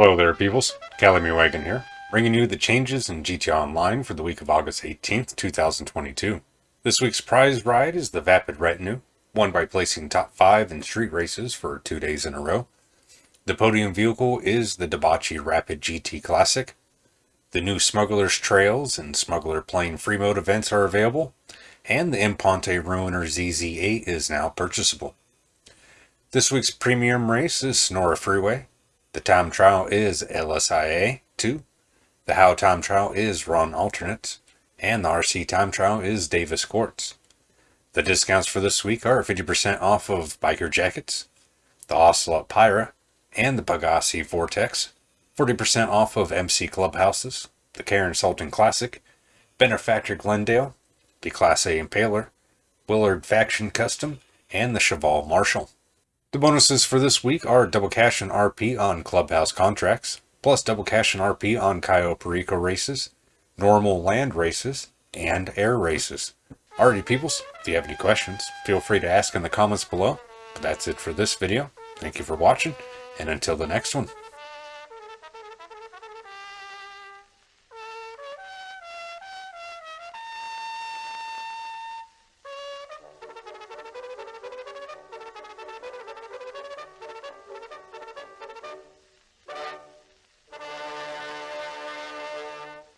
Hello there, peoples. Calamity Wagon here, bringing you the changes in GTA Online for the week of August 18th, 2022. This week's prize ride is the Vapid Retinue, won by placing top 5 in street races for two days in a row. The podium vehicle is the Dewbauchee Rapid GT Classic. The new Smuggler's Trails and Smuggler Plane Free Mode events are available, and the Imponte Ruiner ZZ8 is now purchasable. This week's premium race is Sonora Freeway, the time trial is LSIA 2. The How time trial is Run Alternates. And the RC time trial is Davis Courts. The discounts for this week are 50% off of biker jackets, the Ocelot Pyro, and the Pegassi Vortex, 40% off of MC Clubhouses, the Karin Sultan Classic, Benefactor Glendale, the Class A Impaler, Willard Faction Custom, and the Cheval Marshall. The bonuses for this week are double cash and RP on Clubhouse contracts, plus double cash and RP on Cayo Perico races, normal land races, and air races. Alrighty peoples, if you have any questions, feel free to ask in the comments below. But that's it for this video. Thank you for watching, and until the next one.